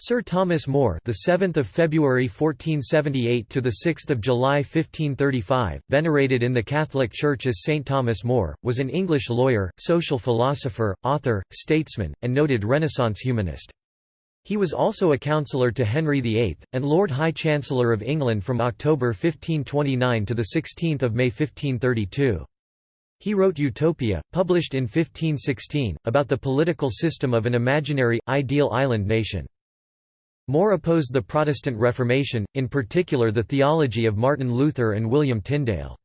Sir Thomas More, the 7th of February 1478 to the 6th of July 1535, venerated in the Catholic Church as Saint Thomas More, was an English lawyer, social philosopher, author, statesman, and noted Renaissance humanist. He was also a counsellor to Henry VIII and Lord High Chancellor of England from October 1529 to the 16th of May 1532. He wrote Utopia, published in 1516, about the political system of an imaginary, ideal island nation. More opposed the Protestant Reformation, in particular the theology of Martin Luther and William Tyndale.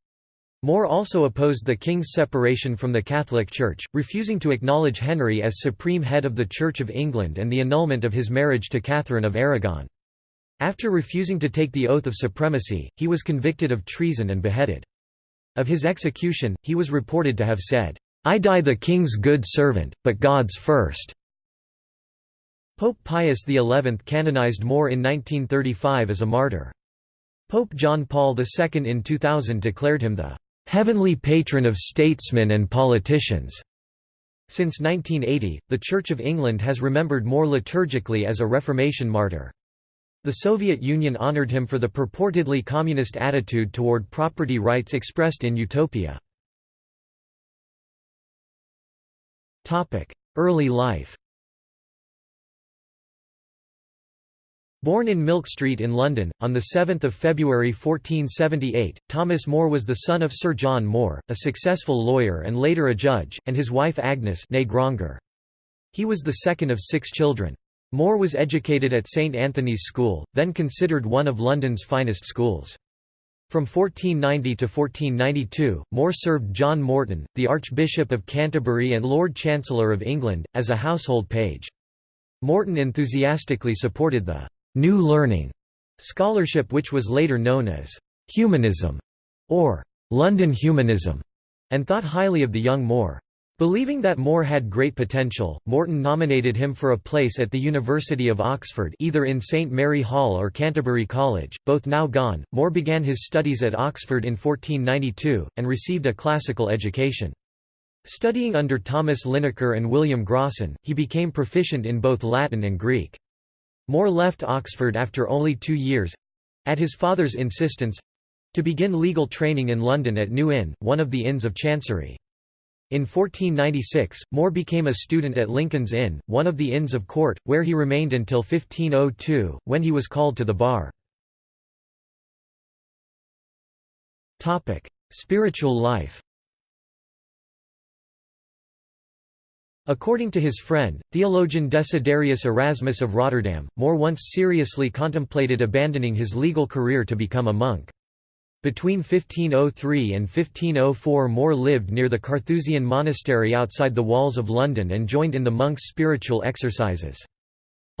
More also opposed the king's separation from the Catholic Church, refusing to acknowledge Henry as supreme head of the Church of England and the annulment of his marriage to Catherine of Aragon. After refusing to take the oath of supremacy, he was convicted of treason and beheaded. Of his execution, he was reported to have said, "'I die the king's good servant, but God's first. Pope Pius XI canonized More in 1935 as a martyr. Pope John Paul II in 2000 declared him the "...heavenly patron of statesmen and politicians." Since 1980, the Church of England has remembered More liturgically as a Reformation martyr. The Soviet Union honored him for the purportedly communist attitude toward property rights expressed in Utopia. Early life Born in Milk Street in London, on 7 February 1478, Thomas More was the son of Sir John More, a successful lawyer and later a judge, and his wife Agnes. He was the second of six children. More was educated at St Anthony's School, then considered one of London's finest schools. From 1490 to 1492, More served John Morton, the Archbishop of Canterbury and Lord Chancellor of England, as a household page. Morton enthusiastically supported the New Learning scholarship which was later known as humanism or London humanism, and thought highly of the young More. Believing that More had great potential, Morton nominated him for a place at the University of Oxford either in St Mary Hall or Canterbury College, both now gone. More began his studies at Oxford in 1492, and received a classical education. Studying under Thomas Linacre and William Grocyn, he became proficient in both Latin and Greek. More left Oxford after only two years—at his father's insistence—to begin legal training in London at New Inn, one of the Inns of Chancery. In 1496, More became a student at Lincoln's Inn, one of the Inns of Court, where he remained until 1502, when he was called to the bar. Spiritual life According to his friend, theologian Desiderius Erasmus of Rotterdam, More once seriously contemplated abandoning his legal career to become a monk. Between 1503 and 1504 More lived near the Carthusian monastery outside the walls of London and joined in the monks' spiritual exercises.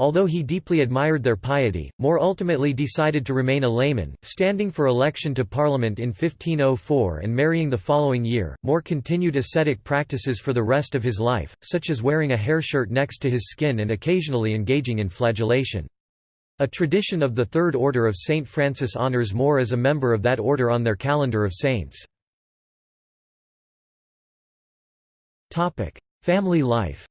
Although he deeply admired their piety, More ultimately decided to remain a layman, standing for election to Parliament in 1504 and marrying the following year. More continued ascetic practices for the rest of his life, such as wearing a hair shirt next to his skin and occasionally engaging in flagellation. A tradition of the Third Order of St. Francis honours More as a member of that order on their calendar of saints. Family life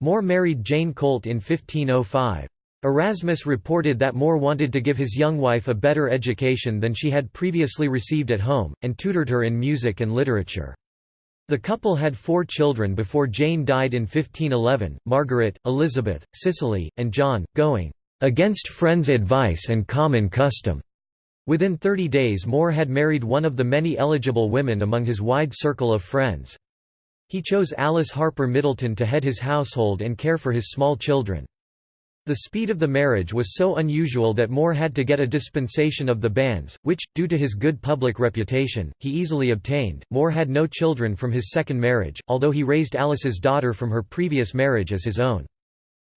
More married Jane Colt in 1505. Erasmus reported that More wanted to give his young wife a better education than she had previously received at home, and tutored her in music and literature. The couple had four children before Jane died in 1511, Margaret, Elizabeth, Cicely, and John, going, "...against friends' advice and common custom." Within 30 days More had married one of the many eligible women among his wide circle of friends. He chose Alice Harper Middleton to head his household and care for his small children. The speed of the marriage was so unusual that More had to get a dispensation of the banns, which, due to his good public reputation, he easily obtained. More had no children from his second marriage, although he raised Alice's daughter from her previous marriage as his own.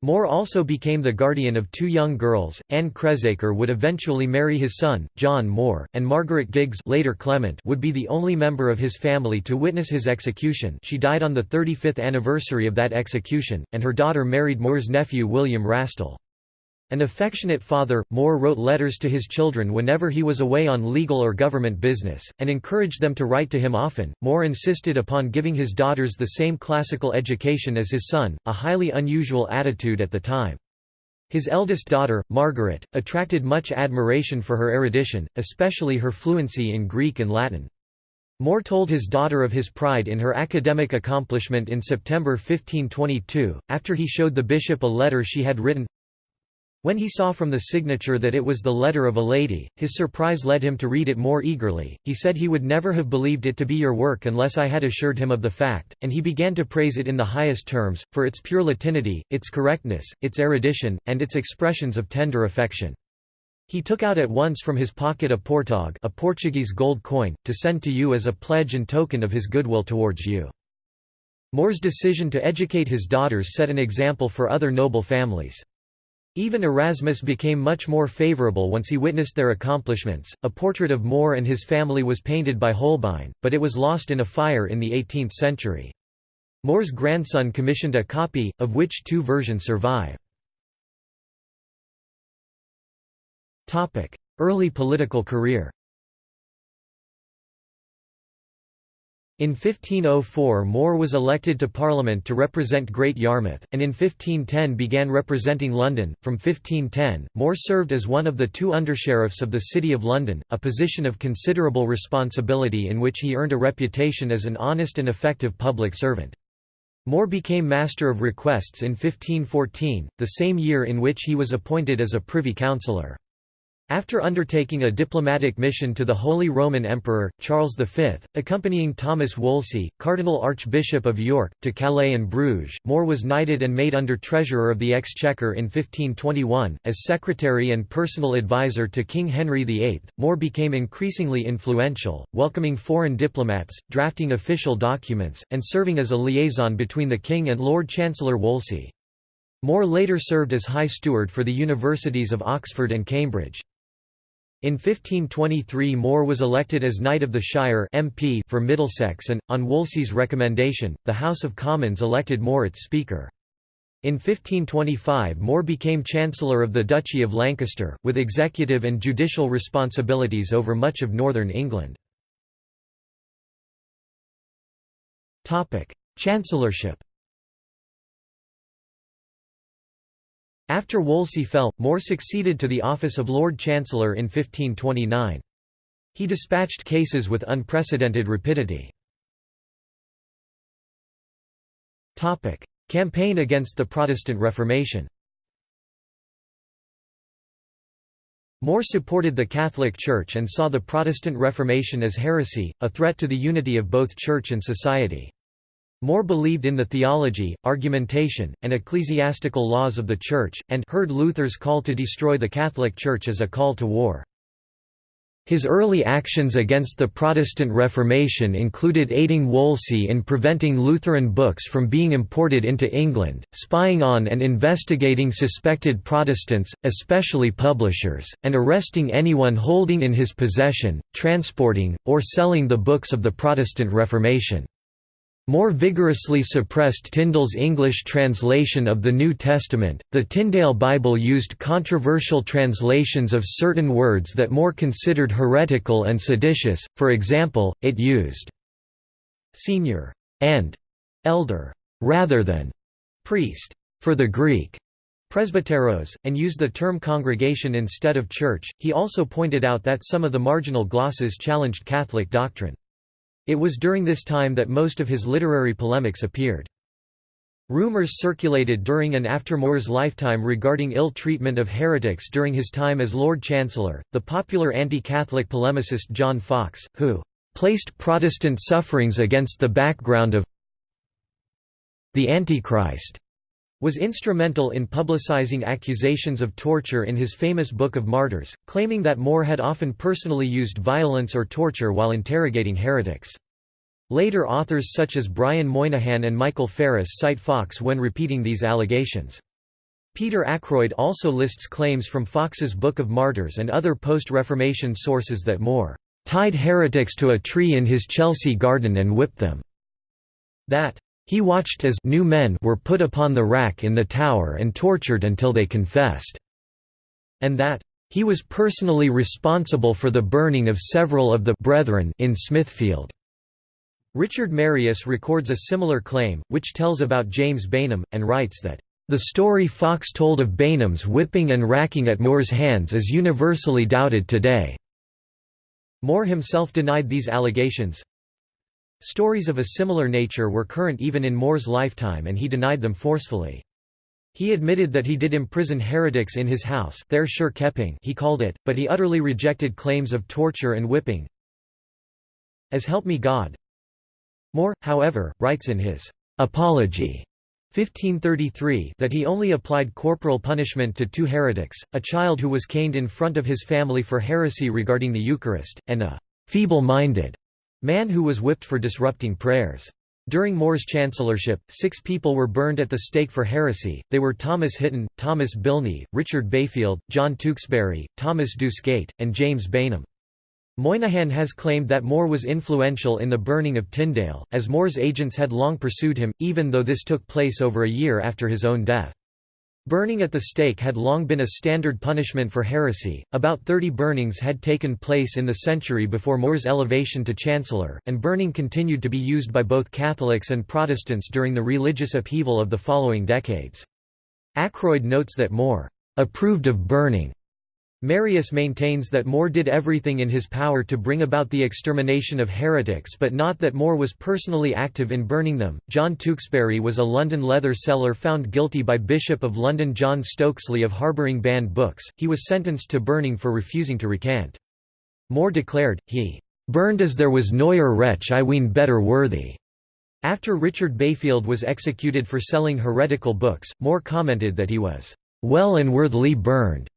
More also became the guardian of two young girls. Anne Cresacre would eventually marry his son, John More, and Margaret Giggs later Clement would be the only member of his family to witness his execution she died on the 35th anniversary of that execution, and her daughter married More's nephew William Rastell. An affectionate father, More wrote letters to his children whenever he was away on legal or government business, and encouraged them to write to him often. More insisted upon giving his daughters the same classical education as his son, a highly unusual attitude at the time. His eldest daughter, Margaret, attracted much admiration for her erudition, especially her fluency in Greek and Latin. More told his daughter of his pride in her academic accomplishment in September 1522, after he showed the bishop a letter she had written when he saw from the signature that it was the letter of a lady, his surprise led him to read it more eagerly. He said he would never have believed it to be your work unless I had assured him of the fact, and he began to praise it in the highest terms, for its pure Latinity, its correctness, its erudition, and its expressions of tender affection. He took out at once from his pocket a portague a Portuguese gold coin, to send to you as a pledge and token of his goodwill towards you. More's decision to educate his daughters set an example for other noble families. Even Erasmus became much more favourable once he witnessed their accomplishments. A portrait of More and his family was painted by Holbein, but it was lost in a fire in the 18th century. More's grandson commissioned a copy, of which two versions survive. Early political career In 1504 More was elected to Parliament to represent Great Yarmouth, and in 1510 began representing London. From 1510, More served as one of the two undersheriffs of the City of London, a position of considerable responsibility in which he earned a reputation as an honest and effective public servant. More became Master of Requests in 1514, the same year in which he was appointed as a Privy Councillor. After undertaking a diplomatic mission to the Holy Roman Emperor, Charles V, accompanying Thomas Wolsey, Cardinal Archbishop of York, to Calais and Bruges, More was knighted and made under Treasurer of the Exchequer in 1521. As secretary and personal advisor to King Henry VIII, More became increasingly influential, welcoming foreign diplomats, drafting official documents, and serving as a liaison between the King and Lord Chancellor Wolsey. More later served as High Steward for the Universities of Oxford and Cambridge. In 1523 More was elected as Knight of the Shire MP for Middlesex and, on Wolsey's recommendation, the House of Commons elected More its Speaker. In 1525 More became Chancellor of the Duchy of Lancaster, with executive and judicial responsibilities over much of northern England. Chancellorship After Wolsey fell, More succeeded to the office of Lord Chancellor in 1529. He dispatched cases with unprecedented rapidity. Campaign against the Protestant Reformation More supported the Catholic Church and saw the Protestant Reformation as heresy, a threat to the unity of both Church and society. More believed in the theology, argumentation, and ecclesiastical laws of the Church, and heard Luther's call to destroy the Catholic Church as a call to war. His early actions against the Protestant Reformation included aiding Wolsey in preventing Lutheran books from being imported into England, spying on and investigating suspected Protestants, especially publishers, and arresting anyone holding in his possession, transporting, or selling the books of the Protestant Reformation. More vigorously suppressed Tyndale's English translation of the New Testament. The Tyndale Bible used controversial translations of certain words that More considered heretical and seditious, for example, it used senior and elder rather than priest for the Greek presbyteros, and used the term congregation instead of church. He also pointed out that some of the marginal glosses challenged Catholic doctrine. It was during this time that most of his literary polemics appeared. Rumors circulated during and after More's lifetime regarding ill treatment of heretics during his time as Lord Chancellor. The popular anti Catholic polemicist John Foxe, who placed Protestant sufferings against the background of the Antichrist, was instrumental in publicizing accusations of torture in his famous Book of Martyrs, claiming that More had often personally used violence or torture while interrogating heretics. Later authors such as Brian Moynahan and Michael Farris cite Foxe when repeating these allegations. Peter Ackroyd also lists claims from Foxe's Book of Martyrs and other post-Reformation sources that More tied heretics to a tree in his Chelsea garden and whipped them. That he watched as new men were put upon the rack in the tower and tortured until they confessed. and that he was personally responsible for the burning of several of the brethren in Smithfield. Richard Marius records a similar claim, which tells about James Bainham, and writes that, "...the story Foxe told of Bainham's whipping and racking at More's hands is universally doubted today." More himself denied these allegations. Stories of a similar nature were current even in More's lifetime and he denied them forcefully. He admitted that he did imprison heretics in his house there sure keeping he called it, but he utterly rejected claims of torture and whipping. As help me God, More, however, writes in his Apology 1533 that he only applied corporal punishment to two heretics, a child who was caned in front of his family for heresy regarding the Eucharist, and a feeble-minded man who was whipped for disrupting prayers. During More's chancellorship, six people were burned at the stake for heresy, they were Thomas Hitton, Thomas Bilney, Richard Bayfield, John Tewkesbury, Thomas Dusgate, and James Bainham. Moynahan has claimed that More was influential in the burning of Tyndale, as More's agents had long pursued him, even though this took place over a year after his own death. Burning at the stake had long been a standard punishment for heresy. About 30 burnings had taken place in the century before More's elevation to chancellor, and burning continued to be used by both Catholics and Protestants during the religious upheaval of the following decades. Ackroyd notes that More approved of burning Marius maintains that More did everything in his power to bring about the extermination of heretics but not that More was personally active in burning them. John Tewkesbury was a London leather seller found guilty by Bishop of London John Stokesley of harbouring banned books. He was sentenced to burning for refusing to recant. More declared, he burned as there was noyer wretch I ween better worthy. After Richard Bayfield was executed for selling heretical books, More commented that he was well and worthily burned.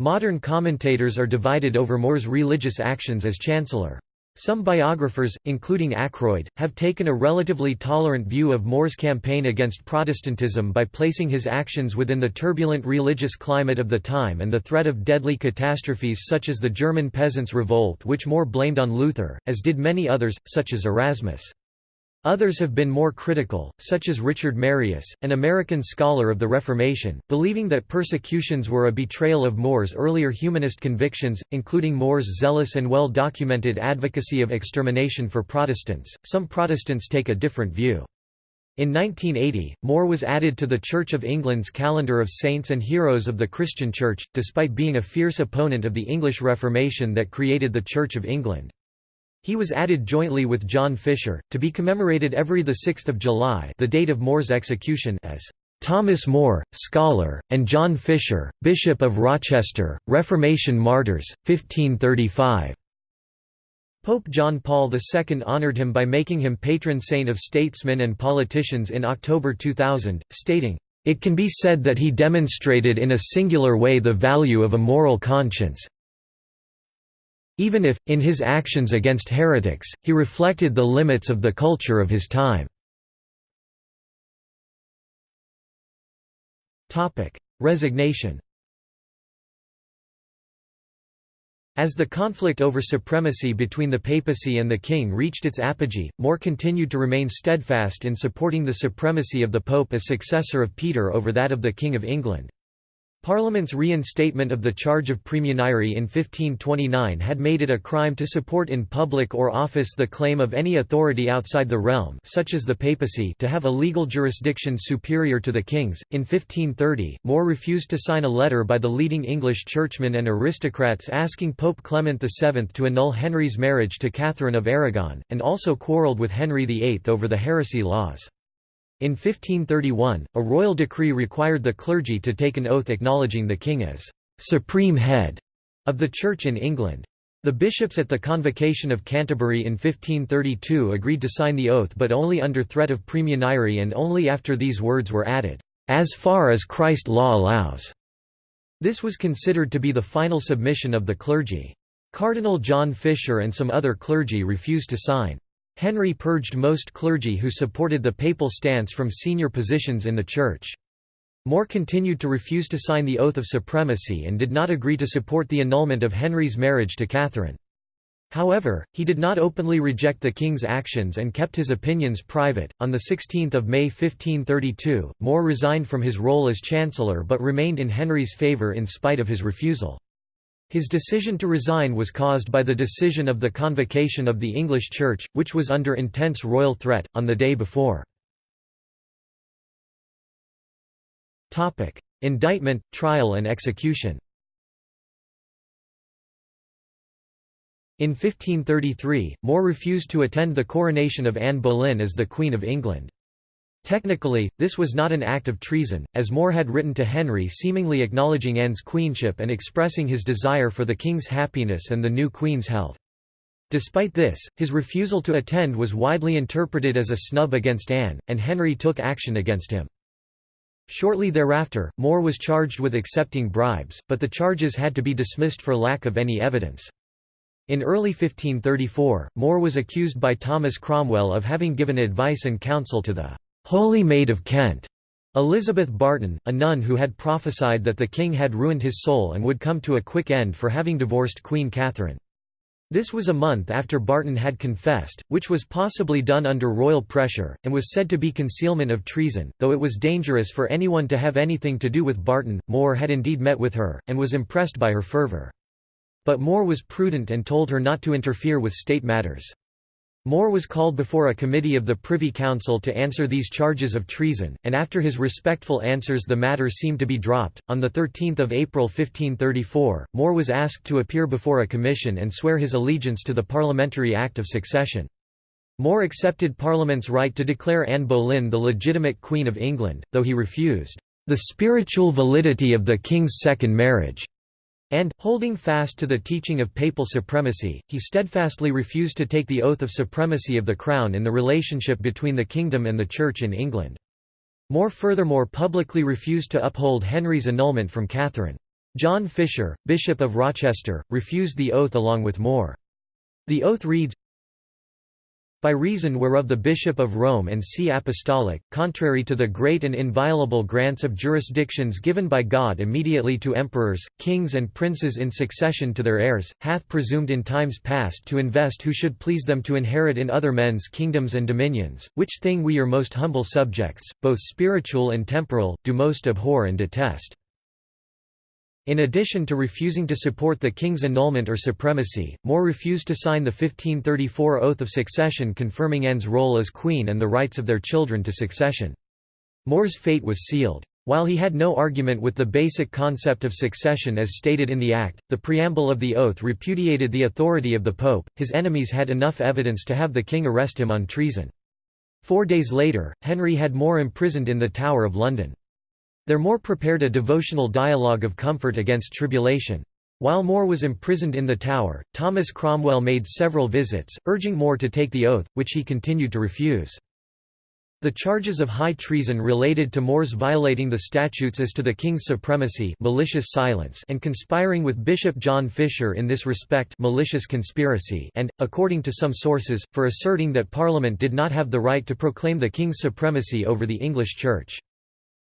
Modern commentators are divided over More's religious actions as chancellor. Some biographers, including Ackroyd, have taken a relatively tolerant view of More's campaign against Protestantism by placing his actions within the turbulent religious climate of the time and the threat of deadly catastrophes such as the German Peasants' Revolt which More blamed on Luther, as did many others, such as Erasmus. Others have been more critical, such as Richard Marius, an American scholar of the Reformation, believing that persecutions were a betrayal of More's earlier humanist convictions, including More's zealous and well documented advocacy of extermination for Protestants. Some Protestants take a different view. In 1980, More was added to the Church of England's calendar of saints and heroes of the Christian Church, despite being a fierce opponent of the English Reformation that created the Church of England. He was added jointly with John Fisher, to be commemorated every 6 July the date of More's execution as Thomas More, scholar, and John Fisher, Bishop of Rochester, Reformation Martyrs, 1535. Pope John Paul II honored him by making him patron saint of statesmen and politicians in October 2000, stating, "...it can be said that he demonstrated in a singular way the value of a moral conscience, even if, in his actions against heretics, he reflected the limits of the culture of his time. Resignation As the conflict over supremacy between the papacy and the king reached its apogee, More continued to remain steadfast in supporting the supremacy of the pope as successor of Peter over that of the King of England. Parliament's reinstatement of the charge of praemunire in 1529 had made it a crime to support in public or office the claim of any authority outside the realm such as the papacy to have a legal jurisdiction superior to the king's. In 1530, More refused to sign a letter by the leading English churchmen and aristocrats asking Pope Clement VII to annul Henry's marriage to Catherine of Aragon, and also quarrelled with Henry VIII over the heresy laws. In 1531, a royal decree required the clergy to take an oath acknowledging the king as «supreme head» of the Church in England. The bishops at the Convocation of Canterbury in 1532 agreed to sign the oath but only under threat of praemunire and only after these words were added, "...as far as Christ law allows." This was considered to be the final submission of the clergy. Cardinal John Fisher and some other clergy refused to sign. Henry purged most clergy who supported the papal stance from senior positions in the Church. More continued to refuse to sign the Oath of Supremacy and did not agree to support the annulment of Henry's marriage to Catherine. However, he did not openly reject the king's actions and kept his opinions private. On the 16th of May 1532, More resigned from his role as chancellor but remained in Henry's favour in spite of his refusal. His decision to resign was caused by the decision of the convocation of the English Church, which was under intense royal threat, on the day before. Indictment, trial and execution In 1533, More refused to attend the coronation of Anne Boleyn as the Queen of England. Technically, this was not an act of treason, as More had written to Henry seemingly acknowledging Anne's queenship and expressing his desire for the king's happiness and the new queen's health. Despite this, his refusal to attend was widely interpreted as a snub against Anne, and Henry took action against him. Shortly thereafter, More was charged with accepting bribes, but the charges had to be dismissed for lack of any evidence. In early 1534, More was accused by Thomas Cromwell of having given advice and counsel to the «Holy Maid of Kent», Elizabeth Barton, a nun who had prophesied that the king had ruined his soul and would come to a quick end for having divorced Queen Catherine. This was a month after Barton had confessed, which was possibly done under royal pressure, and was said to be concealment of treason, though it was dangerous for anyone to have anything to do with Barton. More had indeed met with her, and was impressed by her fervour. But More was prudent and told her not to interfere with state matters. More was called before a committee of the Privy Council to answer these charges of treason, and after his respectful answers the matter seemed to be dropped. On 13 April 1534, More was asked to appear before a commission and swear his allegiance to the Parliamentary Act of Succession. More accepted Parliament's right to declare Anne Boleyn the legitimate Queen of England, though he refused the spiritual validity of the King's second marriage. And, holding fast to the teaching of papal supremacy, he steadfastly refused to take the oath of supremacy of the Crown in the relationship between the kingdom and the Church in England. More furthermore publicly refused to uphold Henry's annulment from Catherine. John Fisher, Bishop of Rochester, refused the oath along with More. The oath reads, by reason whereof the Bishop of Rome and See Apostolic, contrary to the great and inviolable grants of jurisdictions given by God immediately to emperors, kings and princes in succession to their heirs, hath presumed in times past to invest who should please them to inherit in other men's kingdoms and dominions, which thing we your most humble subjects, both spiritual and temporal, do most abhor and detest. In addition to refusing to support the king's annulment or supremacy, More refused to sign the 1534 Oath of Succession confirming Anne's role as queen and the rights of their children to succession. More's fate was sealed. While he had no argument with the basic concept of succession as stated in the Act, the preamble of the oath repudiated the authority of the Pope, his enemies had enough evidence to have the king arrest him on treason. Four days later, Henry had More imprisoned in the Tower of London. There More prepared a devotional dialogue of comfort against tribulation. While More was imprisoned in the Tower, Thomas Cromwell made several visits, urging More to take the oath, which he continued to refuse. The charges of high treason related to More's violating the statutes as to the king's supremacy malicious silence and conspiring with Bishop John Fisher in this respect malicious conspiracy and, according to some sources, for asserting that Parliament did not have the right to proclaim the king's supremacy over the English Church.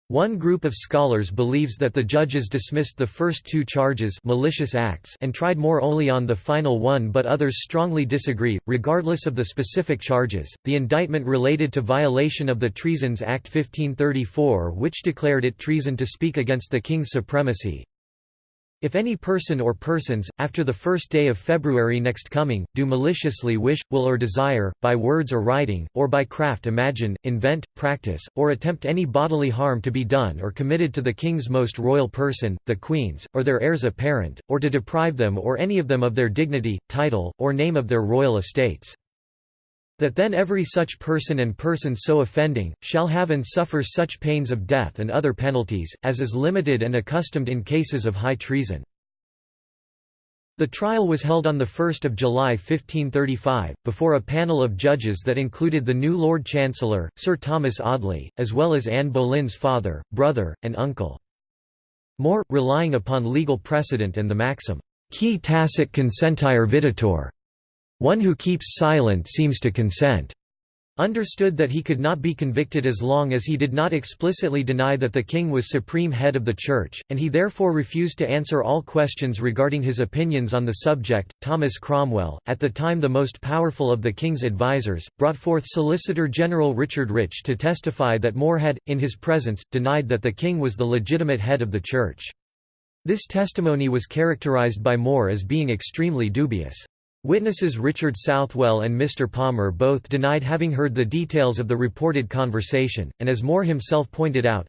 One group of scholars believes that the judges dismissed the first two charges malicious acts and tried more only on the final one but others strongly disagree. Regardless of the specific charges, the indictment related to violation of the Treasons Act 1534 which declared it treason to speak against the king's supremacy, if any person or persons, after the first day of February next coming, do maliciously wish, will or desire, by words or writing, or by craft imagine, invent, practice, or attempt any bodily harm to be done or committed to the king's most royal person, the queen's, or their heirs apparent, or to deprive them or any of them of their dignity, title, or name of their royal estates that then every such person and person so offending, shall have and suffer such pains of death and other penalties, as is limited and accustomed in cases of high treason. The trial was held on 1 July 1535, before a panel of judges that included the new Lord Chancellor, Sir Thomas Audley, as well as Anne Boleyn's father, brother, and uncle. More, relying upon legal precedent and the maxim, qui tacet consentire videtur, one who keeps silent seems to consent. understood that he could not be convicted as long as he did not explicitly deny that the king was supreme head of the church, and he therefore refused to answer all questions regarding his opinions on the subject. Thomas Cromwell, at the time the most powerful of the king's advisers, brought forth Solicitor General Richard Rich to testify that More had, in his presence, denied that the king was the legitimate head of the church. This testimony was characterized by More as being extremely dubious. Witnesses Richard Southwell and Mr. Palmer both denied having heard the details of the reported conversation, and as More himself pointed out,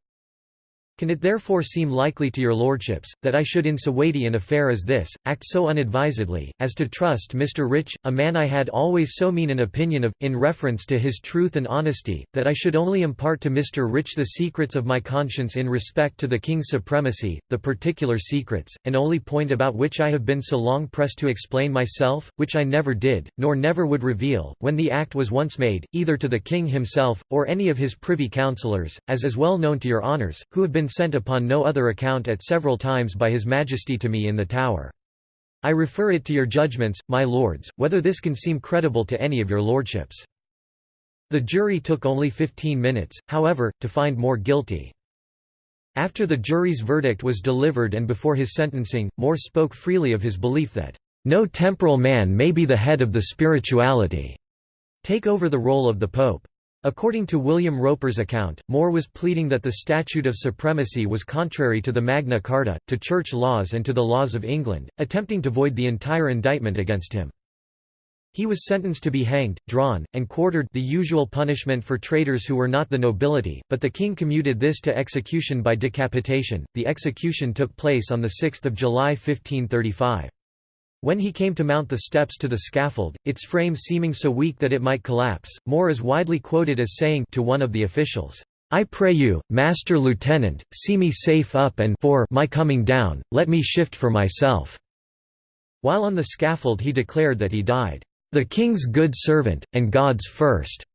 can it therefore seem likely to your lordships, that I should in so weighty an affair as this, act so unadvisedly, as to trust Mr. Rich, a man I had always so mean an opinion of, in reference to his truth and honesty, that I should only impart to Mr. Rich the secrets of my conscience in respect to the king's supremacy, the particular secrets, and only point about which I have been so long pressed to explain myself, which I never did, nor never would reveal, when the act was once made, either to the king himself, or any of his privy councillors, as is well known to your honours, who have been been sent upon no other account at several times by his majesty to me in the Tower. I refer it to your judgments, my lords, whether this can seem credible to any of your lordships. The jury took only fifteen minutes, however, to find More guilty. After the jury's verdict was delivered and before his sentencing, More spoke freely of his belief that, "...no temporal man may be the head of the spirituality," take over the role of the Pope. According to William Roper's account, More was pleading that the Statute of Supremacy was contrary to the Magna Carta, to church laws and to the laws of England, attempting to void the entire indictment against him. He was sentenced to be hanged, drawn, and quartered the usual punishment for traitors who were not the nobility, but the king commuted this to execution by decapitation. The execution took place on 6 July 1535. When he came to mount the steps to the scaffold, its frame seeming so weak that it might collapse, More is widely quoted as saying to one of the officials, I pray you, Master Lieutenant, see me safe up and for my coming down, let me shift for myself." While on the scaffold he declared that he died, "...the king's good servant, and God's first."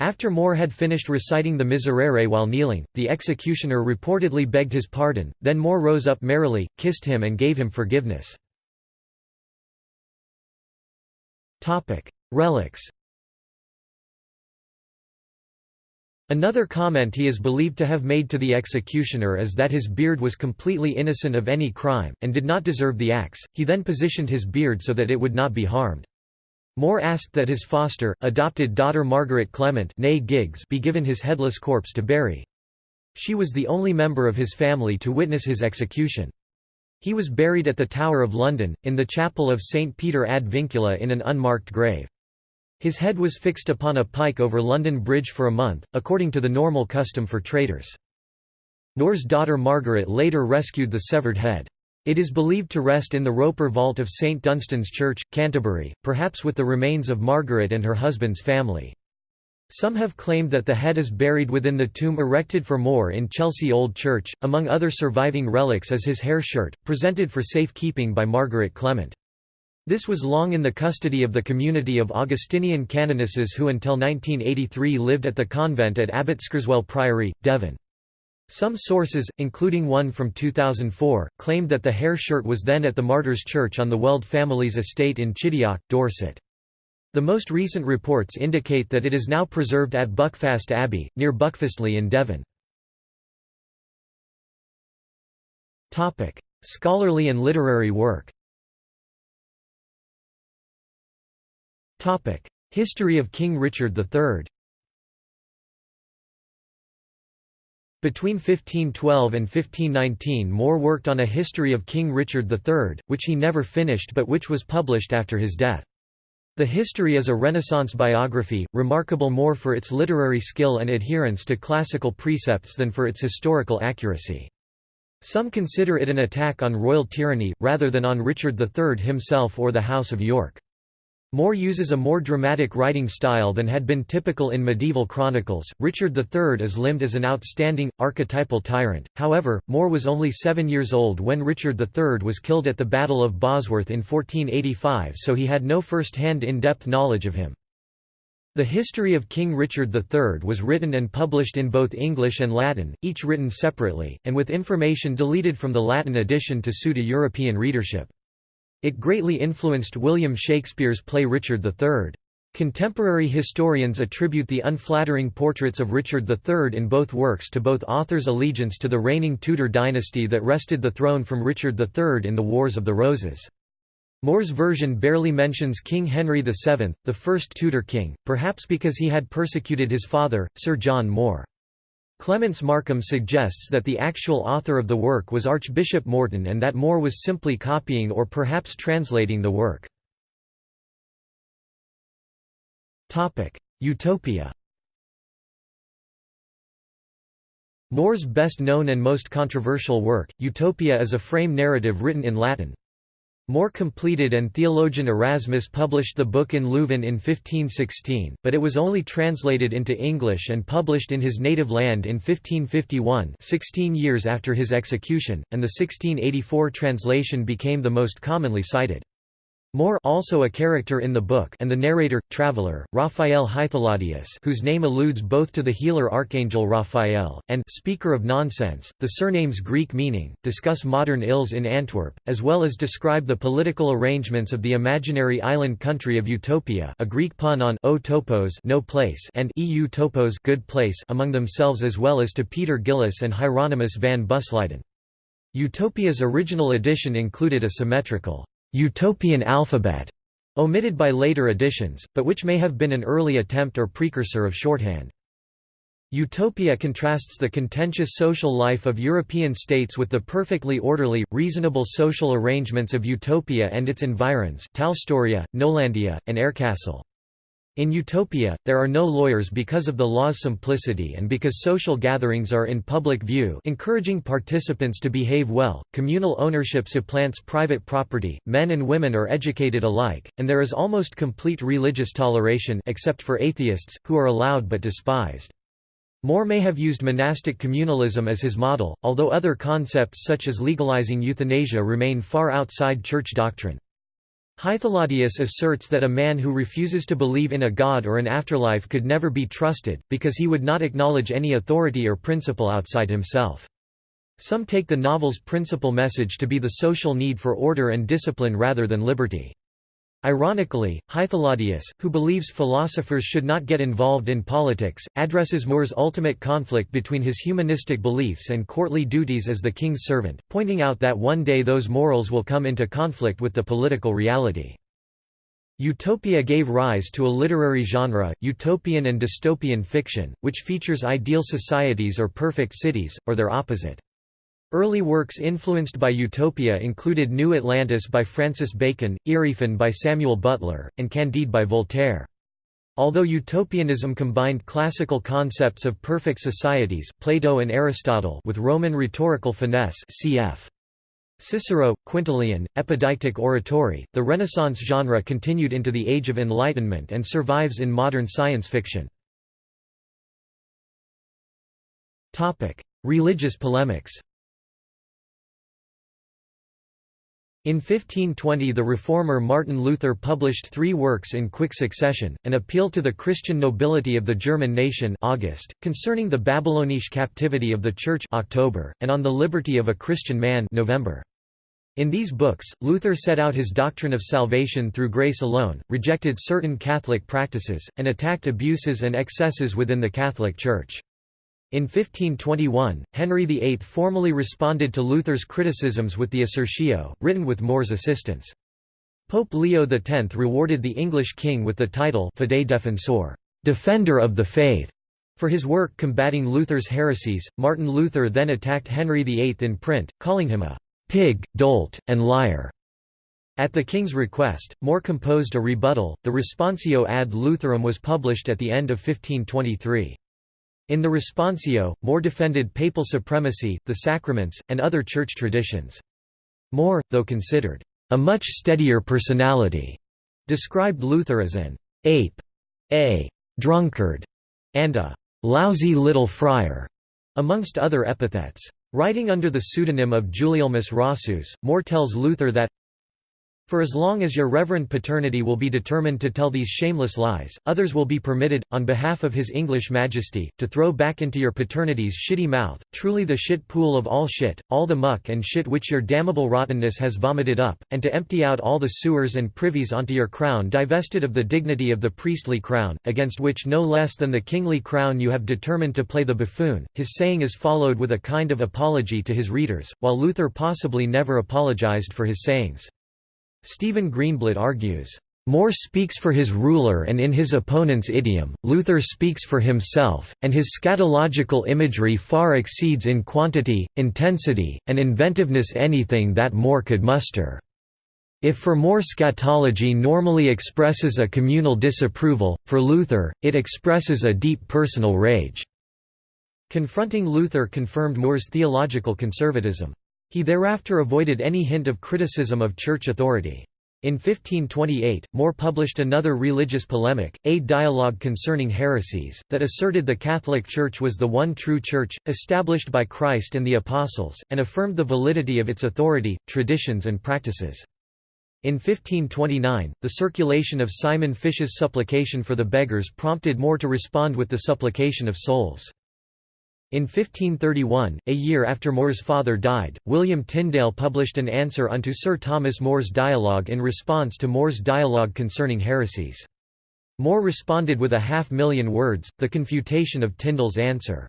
After More had finished reciting the Miserere while kneeling, the executioner reportedly begged his pardon, then More rose up merrily, kissed him and gave him forgiveness. Relics Another comment he is believed to have made to the executioner is that his beard was completely innocent of any crime, and did not deserve the axe, he then positioned his beard so that it would not be harmed. More asked that his foster, adopted daughter Margaret Clement Giggs be given his headless corpse to bury. She was the only member of his family to witness his execution. He was buried at the Tower of London, in the chapel of St Peter ad Vincula in an unmarked grave. His head was fixed upon a pike over London Bridge for a month, according to the normal custom for traitors. More's daughter Margaret later rescued the severed head. It is believed to rest in the Roper vault of St Dunstan's Church, Canterbury, perhaps with the remains of Margaret and her husband's family. Some have claimed that the head is buried within the tomb erected for More in Chelsea Old Church. Among other surviving relics is his hair shirt, presented for safekeeping by Margaret Clement. This was long in the custody of the community of Augustinian canonesses who until 1983 lived at the convent at Abbotskerswell Priory, Devon. Some sources, including one from 2004, claimed that the hair shirt was then at the Martyrs' Church on the Weld family's estate in Chidiock, Dorset. The most recent reports indicate that it is now preserved at Buckfast Abbey, near Buckfastleigh in Devon. Scholarly and literary work History of King Richard III Between 1512 and 1519 More worked on a history of King Richard III, which he never finished but which was published after his death. The history is a Renaissance biography, remarkable more for its literary skill and adherence to classical precepts than for its historical accuracy. Some consider it an attack on royal tyranny, rather than on Richard III himself or the House of York. More uses a more dramatic writing style than had been typical in medieval chronicles. Richard III is limned as an outstanding, archetypal tyrant, however, More was only seven years old when Richard III was killed at the Battle of Bosworth in 1485 so he had no first-hand in-depth knowledge of him. The history of King Richard III was written and published in both English and Latin, each written separately, and with information deleted from the Latin edition to suit a European readership. It greatly influenced William Shakespeare's play Richard III. Contemporary historians attribute the unflattering portraits of Richard III in both works to both authors' allegiance to the reigning Tudor dynasty that wrested the throne from Richard III in the Wars of the Roses. More's version barely mentions King Henry VII, the first Tudor king, perhaps because he had persecuted his father, Sir John More. Clements Markham suggests that the actual author of the work was Archbishop Morton and that More was simply copying or perhaps translating the work. Utopia More's best known and most controversial work, Utopia is a frame narrative written in Latin. More completed and theologian Erasmus published the book in Leuven in 1516, but it was only translated into English and published in his native land in 1551 16 years after his execution, and the 1684 translation became the most commonly cited. More also a character in the book and the narrator, traveler, Raphael Hythlodaeus whose name alludes both to the healer archangel Raphael, and speaker of nonsense, the surname's Greek meaning, discuss modern ills in Antwerp, as well as describe the political arrangements of the imaginary island country of Utopia a Greek pun on o topos no place and eu topos good place among themselves as well as to Peter Gillis and Hieronymus van Busleyden. Utopia's original edition included a symmetrical utopian alphabet, omitted by later editions, but which may have been an early attempt or precursor of shorthand. Utopia contrasts the contentious social life of European states with the perfectly orderly, reasonable social arrangements of Utopia and its environs Tallstoria, Nolandia, and Aircastle. In Utopia, there are no lawyers because of the law's simplicity and because social gatherings are in public view encouraging participants to behave well, communal ownership supplants private property, men and women are educated alike, and there is almost complete religious toleration except for atheists, who are allowed but despised. More may have used monastic communalism as his model, although other concepts such as legalizing euthanasia remain far outside church doctrine. Hythlodaeus asserts that a man who refuses to believe in a god or an afterlife could never be trusted, because he would not acknowledge any authority or principle outside himself. Some take the novel's principal message to be the social need for order and discipline rather than liberty. Ironically, Hythlodaeus, who believes philosophers should not get involved in politics, addresses More's ultimate conflict between his humanistic beliefs and courtly duties as the king's servant, pointing out that one day those morals will come into conflict with the political reality. Utopia gave rise to a literary genre, utopian and dystopian fiction, which features ideal societies or perfect cities, or their opposite. Early works influenced by Utopia included New Atlantis by Francis Bacon, Erewhon by Samuel Butler, and Candide by Voltaire. Although utopianism combined classical concepts of perfect societies Plato and Aristotle with Roman rhetorical finesse cf. Cicero, Quintilian, epideictic oratory, the Renaissance genre continued into the Age of Enlightenment and survives in modern science fiction. Religious polemics In 1520 the reformer Martin Luther published three works in quick succession, an appeal to the Christian nobility of the German nation August, concerning the Babylonish captivity of the Church October, and on the liberty of a Christian man November. In these books, Luther set out his doctrine of salvation through grace alone, rejected certain Catholic practices, and attacked abuses and excesses within the Catholic Church. In 1521, Henry VIII formally responded to Luther's criticisms with the Assertio, written with More's assistance. Pope Leo X rewarded the English king with the title Fidei Defensor, Defender of the Faith. For his work combating Luther's heresies, Martin Luther then attacked Henry VIII in print, calling him a pig, dolt, and liar. At the king's request, More composed a rebuttal. The Responsio ad Lutherum was published at the end of 1523. In the Responsio, More defended papal supremacy, the sacraments, and other church traditions. More, though considered a much steadier personality, described Luther as an ape, a drunkard, and a lousy little friar, amongst other epithets. Writing under the pseudonym of Gulielmus Rosseus, More tells Luther that For as long as your reverend paternity will be determined to tell these shameless lies, others will be permitted, on behalf of His English Majesty, to throw back into your paternity's shitty mouth, truly the shit pool of all shit, all the muck and shit which your damnable rottenness has vomited up, and to empty out all the sewers and privies onto your crown divested of the dignity of the priestly crown, against which no less than the kingly crown you have determined to play the buffoon. His saying is followed with a kind of apology to his readers, while Luther possibly never apologized for his sayings. Stephen Greenblatt argues, "...More speaks for his ruler and in his opponent's idiom, Luther speaks for himself, and his scatological imagery far exceeds in quantity, intensity, and inventiveness anything that More could muster." If for More scatology normally expresses a communal disapproval, for Luther, it expresses a deep personal rage. Confronting Luther confirmed More's theological conservatism. He thereafter avoided any hint of criticism of church authority. In 1528, More published another religious polemic, A Dialogue Concerning Heresies, that asserted the Catholic Church was the one true Church, established by Christ and the Apostles, and affirmed the validity of its authority, traditions and practices. In 1529, the circulation of Simon Fish's supplication for the beggars prompted More to respond with the supplication of souls. In 1531, a year after More's father died, William Tyndale published an answer unto Sir Thomas More's dialogue in response to More's dialogue concerning heresies. More responded with a half-million words, the confutation of Tyndale's answer.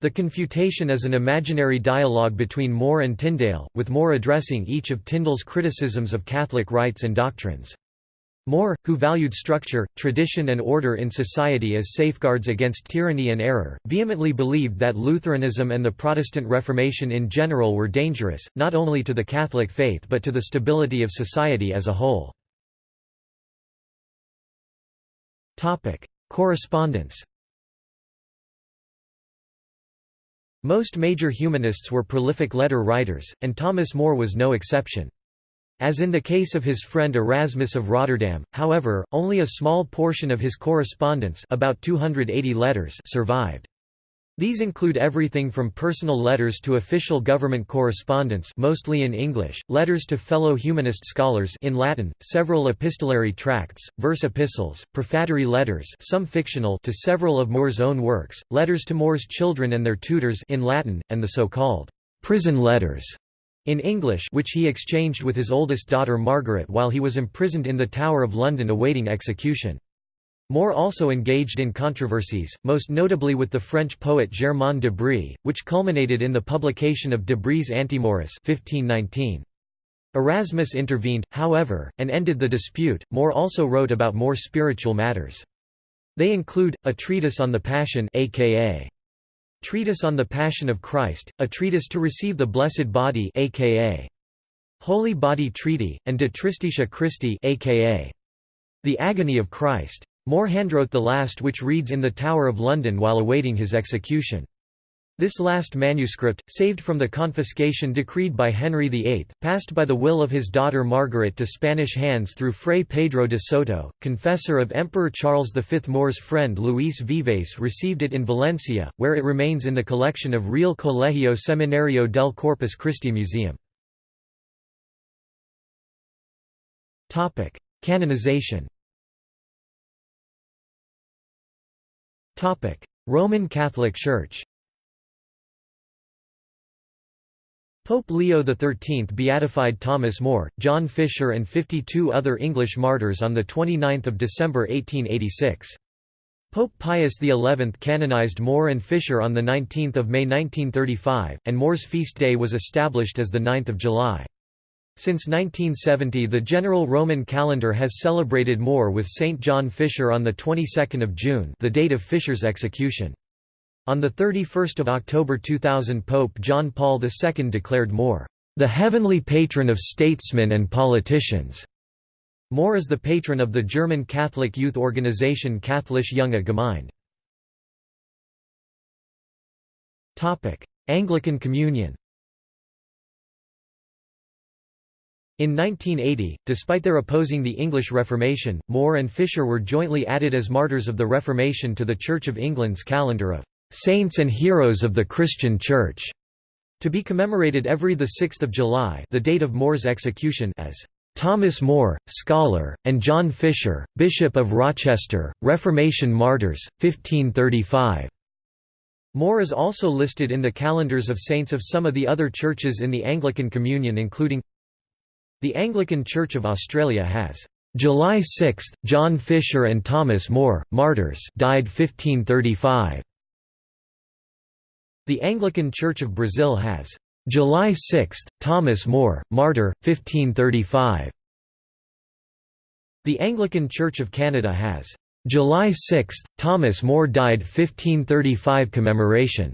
The confutation is an imaginary dialogue between More and Tyndale, with More addressing each of Tyndale's criticisms of Catholic rites and doctrines. More, who valued structure, tradition and order in society as safeguards against tyranny and error, vehemently believed that Lutheranism and the Protestant Reformation in general were dangerous, not only to the Catholic faith but to the stability of society as a whole. Correspondence Most major humanists were prolific letter writers, and Thomas More was no exception. As in the case of his friend Erasmus of Rotterdam, however, only a small portion of his correspondence about 280 letters survived. These include everything from personal letters to official government correspondence mostly in English, letters to fellow humanist scholars in Latin, several epistolary tracts, verse epistles, prefatory letters some fictional to several of More's own works, letters to More's children and their tutors in Latin, and the so-called prison letters in English which he exchanged with his oldest daughter Margaret while he was imprisoned in the Tower of London awaiting execution. More also engaged in controversies, most notably with the French poet Germain de Brie, which culminated in the publication of de Brie's Antimorus 1519. Erasmus intervened, however, and ended the dispute. More also wrote about more spiritual matters. They include, a treatise on the Passion aka Treatise on the Passion of Christ, a treatise to receive the Blessed Body aka Holy Body Treaty, and De Tristitia Christi aka The Agony of Christ. More handwrote the last which reads in the Tower of London while awaiting his execution. This last manuscript, saved from the confiscation decreed by Henry VIII, passed by the will of his daughter Margaret to Spanish hands through Fray Pedro de Soto, confessor of Emperor Charles V. More's friend Luis Vives received it in Valencia, where it remains in the collection of Real Colegio Seminario del Corpus Christi Museum. Canonization Roman Catholic Church Pope Leo XIII beatified Thomas More, John Fisher and 52 other English martyrs on 29 December 1886. Pope Pius XI canonized More and Fisher on 19 May 1935, and More's feast day was established as 9 July. Since 1970 the general Roman calendar has celebrated More with St. John Fisher on the 22nd of June the date of Fisher's execution. On 31 October 2000 Pope John Paul II declared More, "...the heavenly patron of statesmen and politicians." More is the patron of the German Catholic youth organization Katholische Junge Gemeinde. Anglican Communion In 1980, despite their opposing the English Reformation, More and Fisher were jointly added as martyrs of the Reformation to the Church of England's calendar of "'Saints and Heroes of the Christian Church' to be commemorated every 6 July the date of More's execution as Thomas More, scholar, and John Fisher, Bishop of Rochester, Reformation martyrs, 1535. More is also listed in the calendars of saints of some of the other churches in the Anglican Communion including The Anglican Church of Australia has July 6, John Fisher and Thomas More, martyrs died 1535. The Anglican Church of Brazil has July 6, Thomas More, martyr, 1535. The Anglican Church of Canada has July 6, Thomas More died 1535 commemoration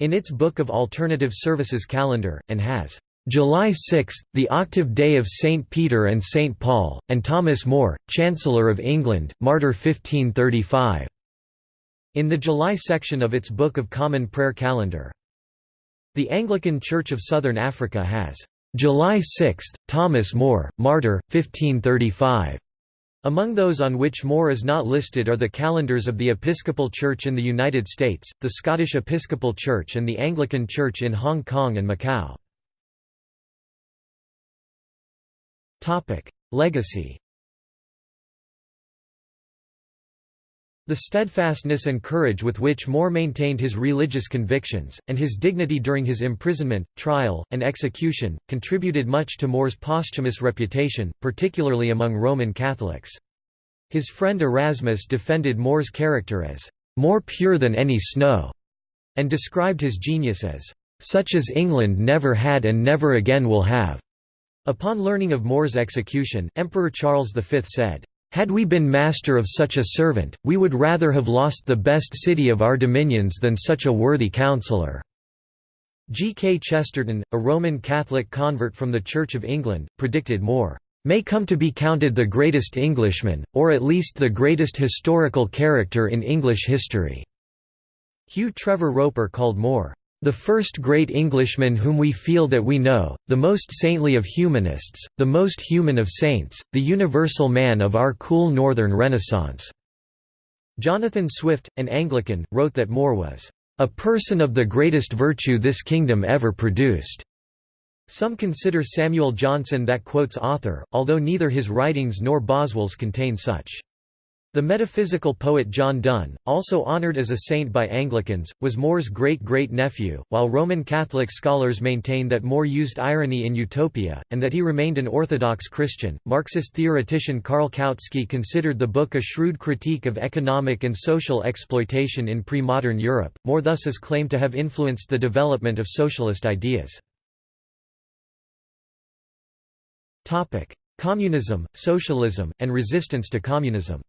in its Book of Alternative Services calendar, and has July 6, the octave day of St. Peter and St. Paul, and Thomas More, Chancellor of England, martyr 1535, in the July section of its Book of Common Prayer calendar. The Anglican Church of Southern Africa has July 6, Thomas More, martyr, 1535. Among those on which More is not listed are the calendars of the Episcopal Church in the United States, the Scottish Episcopal Church and the Anglican Church in Hong Kong and Macau. Legacy The steadfastness and courage with which More maintained his religious convictions, and his dignity during his imprisonment, trial, and execution, contributed much to More's posthumous reputation, particularly among Roman Catholics. His friend Erasmus defended More's character as, "...more pure than any snow", and described his genius as, "...such as England never had and never again will have." Upon learning of More's execution, Emperor Charles V said, had we been master of such a servant, we would rather have lost the best city of our dominions than such a worthy counsellor." G. K. Chesterton, a Roman Catholic convert from the Church of England, predicted More, "...may come to be counted the greatest Englishman, or at least the greatest historical character in English history." Hugh Trevor Roper called More, the first great Englishman whom we feel that we know, the most saintly of humanists, the most human of saints, the universal man of our cool northern Renaissance." Jonathan Swift, an Anglican, wrote that More was, "...a person of the greatest virtue this kingdom ever produced." Some consider Samuel Johnson that quote's author, although neither his writings nor Boswell's contain such. The metaphysical poet John Donne, also honoured as a saint by Anglicans, was More's great-great-nephew, while Roman Catholic scholars maintain that More used irony in Utopia, and that he remained an Orthodox Christian. Marxist theoretician Karl Kautsky considered the book a shrewd critique of economic and social exploitation in pre-modern Europe, More thus is claimed to have influenced the development of socialist ideas. Communism, socialism, and resistance to communism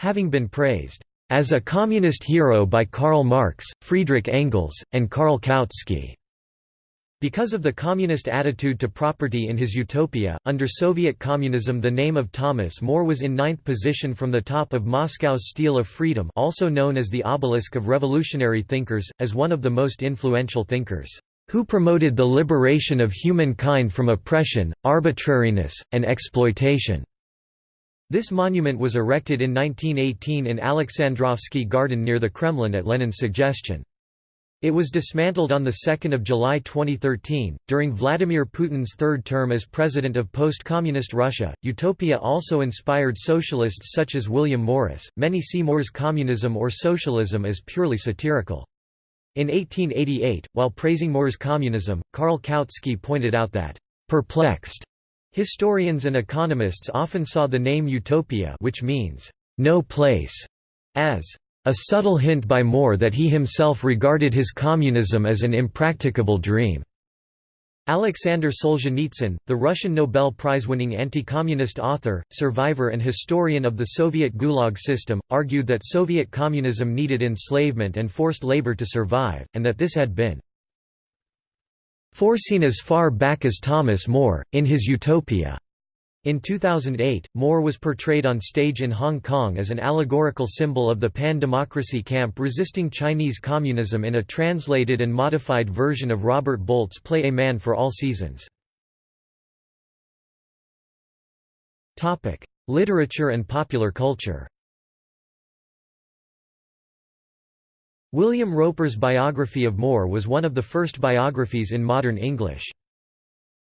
Having been praised as a communist hero by Karl Marx, Friedrich Engels, and Karl Kautsky. Because of the communist attitude to property in his utopia, under Soviet communism the name of Thomas More was in ninth position from the top of Moscow's Stele of Freedom also known as the obelisk of revolutionary thinkers, as one of the most influential thinkers, who promoted the liberation of humankind from oppression, arbitrariness, and exploitation. This monument was erected in 1918 in Alexandrovsky Garden near the Kremlin at Lenin's suggestion. It was dismantled on 2 July 2013. During Vladimir Putin's third term as president of post communist Russia, Utopia also inspired socialists such as William Morris. Many see More's communism or socialism as purely satirical. In 1888, while praising More's communism, Karl Kautsky pointed out that, perplexed Historians and economists often saw the name utopia which means, no place, as a subtle hint by More that he himself regarded his communism as an impracticable dream. Alexander Solzhenitsyn, the Russian Nobel Prize-winning anti-communist author, survivor and historian of the Soviet Gulag system, argued that Soviet communism needed enslavement and forced labor to survive, and that this had been Foreseen as far back as Thomas More, in his Utopia. In 2008, More was portrayed on stage in Hong Kong as an allegorical symbol of the pan-democracy camp resisting Chinese communism in a translated and modified version of Robert Bolt's play A Man for All Seasons. Literature and popular culture William Roper's biography of More was one of the first biographies in modern English.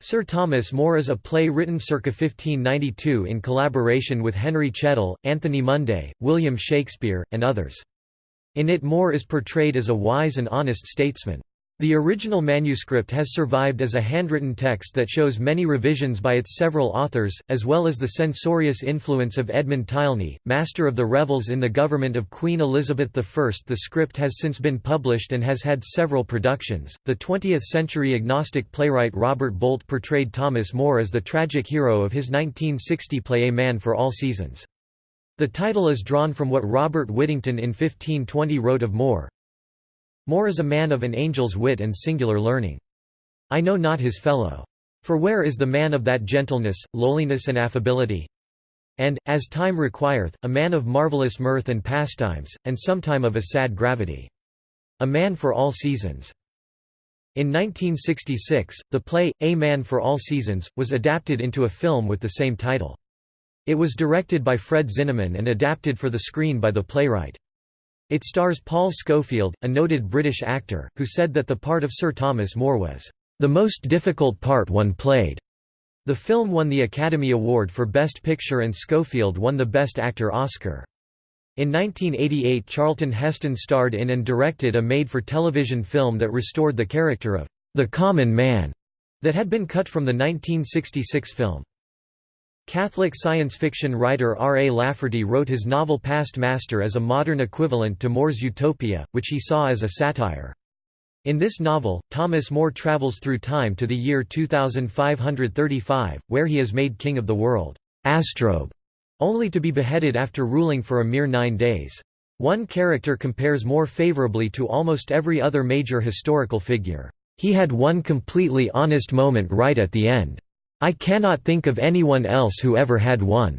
Sir Thomas More is a play written circa 1592 in collaboration with Henry Chettle, Anthony Munday, William Shakespeare, and others. In it More is portrayed as a wise and honest statesman. The original manuscript has survived as a handwritten text that shows many revisions by its several authors, as well as the censorious influence of Edmund Tylney, master of the revels in the government of Queen Elizabeth I. The script has since been published and has had several productions. The 20th century agnostic playwright Robert Bolt portrayed Thomas More as the tragic hero of his 1960 play A Man for All Seasons. The title is drawn from what Robert Whittington in 1520 wrote of More. More is a man of an angel's wit and singular learning. I know not his fellow. For where is the man of that gentleness, lowliness and affability? And, as time requireth, a man of marvellous mirth and pastimes, and sometime of a sad gravity. A man for all seasons. In 1966, the play, A Man for All Seasons, was adapted into a film with the same title. It was directed by Fred Zinnemann and adapted for the screen by the playwright. It stars Paul Scofield, a noted British actor, who said that the part of Sir Thomas More was, "...the most difficult part one played." The film won the Academy Award for Best Picture and Scofield won the Best Actor Oscar. In 1988 Charlton Heston starred in and directed a made-for-television film that restored the character of the common man that had been cut from the 1966 film. Catholic science fiction writer R. A. Lafferty wrote his novel Past Master as a modern equivalent to More's Utopia, which he saw as a satire. In this novel, Thomas More travels through time to the year 2535, where he is made king of the world, Astrobe, only to be beheaded after ruling for a mere nine days. One character compares more favorably to almost every other major historical figure. He had one completely honest moment right at the end. I cannot think of anyone else who ever had one."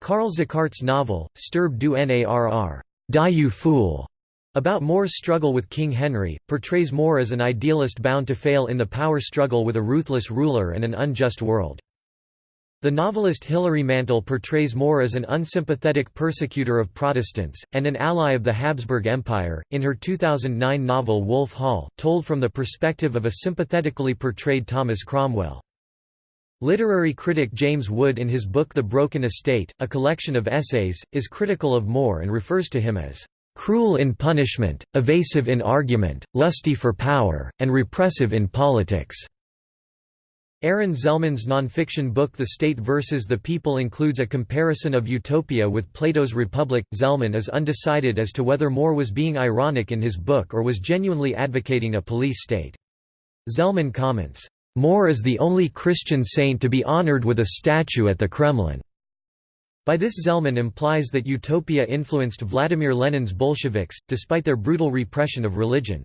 Karl Zuchardt's novel, Stirb du Narr, Die you fool, about More's struggle with King Henry, portrays More as an idealist bound to fail in the power struggle with a ruthless ruler and an unjust world. The novelist Hilary Mantel portrays More as an unsympathetic persecutor of Protestants, and an ally of the Habsburg Empire, in her 2009 novel Wolf Hall, told from the perspective of a sympathetically portrayed Thomas Cromwell. Literary critic James Wood in his book The Broken Estate, a collection of essays, is critical of More and refers to him as "...cruel in punishment, evasive in argument, lusty for power, and repressive in politics." Aaron Zelman's nonfiction book The State versus the People includes a comparison of Utopia with Plato's Republic. Zelman is undecided as to whether More was being ironic in his book or was genuinely advocating a police state. Zelman comments, More is the only Christian saint to be honored with a statue at the Kremlin. By this Zelman implies that Utopia influenced Vladimir Lenin's Bolsheviks, despite their brutal repression of religion.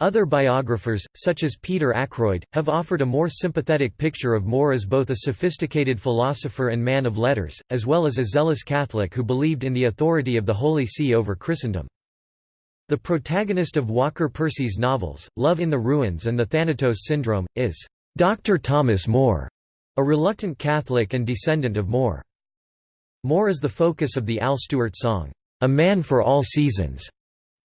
Other biographers, such as Peter Ackroyd, have offered a more sympathetic picture of More as both a sophisticated philosopher and man of letters, as well as a zealous Catholic who believed in the authority of the Holy See over Christendom. The protagonist of Walker Percy's novels, Love in the Ruins and The Thanatos Syndrome, is Dr. Thomas More, a reluctant Catholic and descendant of More. More is the focus of the Al Stewart song, A Man for All Seasons,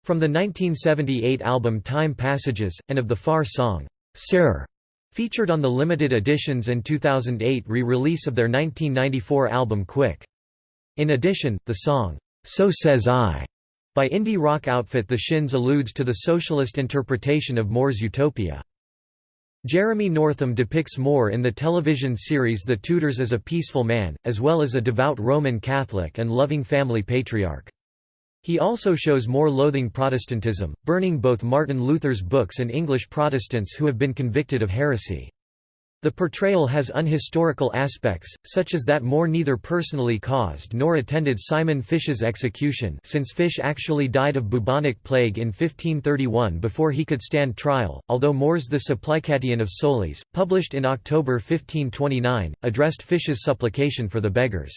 from the 1978 album Time Passages, and of the Far song, Sir, featured on the limited editions and 2008 re-release of their 1994 album Quick. In addition, the song, So Says I, by indie rock outfit The Shins alludes to the socialist interpretation of More's utopia. Jeremy Northam depicts More in the television series The Tudors as a peaceful man, as well as a devout Roman Catholic and loving family patriarch. He also shows More loathing Protestantism, burning both Martin Luther's books and English Protestants who have been convicted of heresy. The portrayal has unhistorical aspects, such as that More neither personally caused nor attended Simon Fish's execution since Fish actually died of bubonic plague in 1531 before he could stand trial, although More's The Supplication of Souls, published in October 1529, addressed Fish's supplication for the beggars.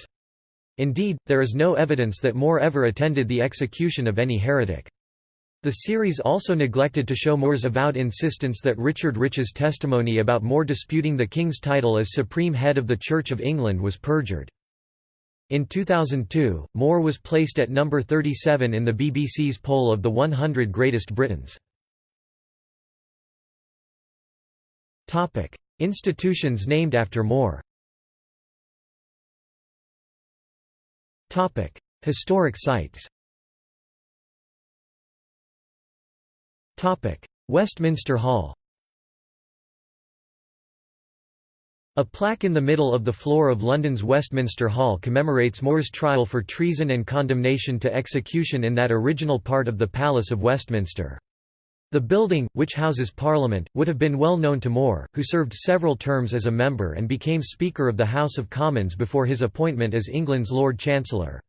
Indeed, there is no evidence that More ever attended the execution of any heretic. The series also neglected to show More's avowed insistence that Richard Rich's testimony about More disputing the king's title as supreme head of the Church of England was perjured. In 2002, More was placed at number 37 in the BBC's poll of the 100 Greatest Britons. Institutions named after More Historic sites Westminster Hall A plaque in the middle of the floor of London's Westminster Hall commemorates More's trial for treason and condemnation to execution in that original part of the Palace of Westminster. The building, which houses Parliament, would have been well known to More, who served several terms as a member and became Speaker of the House of Commons before his appointment as England's Lord Chancellor.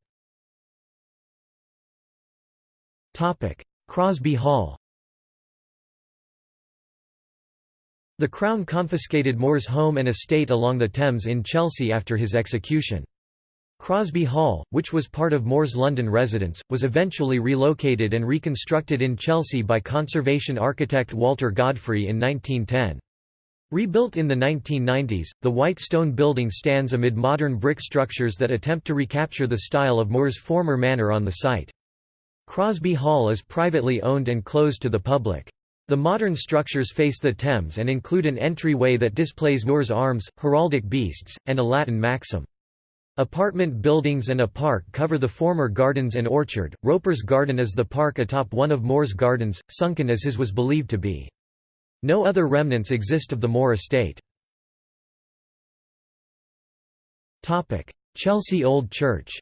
Crosby Hall The Crown confiscated More's home and estate along the Thames in Chelsea after his execution. Crosby Hall, which was part of More's London residence, was eventually relocated and reconstructed in Chelsea by conservation architect Walter Godfrey in 1910. Rebuilt in the 1990s, the white stone building stands amid modern brick structures that attempt to recapture the style of More's former manor on the site. Crosby Hall is privately owned and closed to the public. The modern structures face the Thames and include an entryway that displays More's arms, heraldic beasts, and a Latin maxim. Apartment buildings and a park cover the former gardens and orchard. Roper's Garden is the park atop one of More's gardens, sunken as his was believed to be. No other remnants exist of the More estate. Chelsea Old Church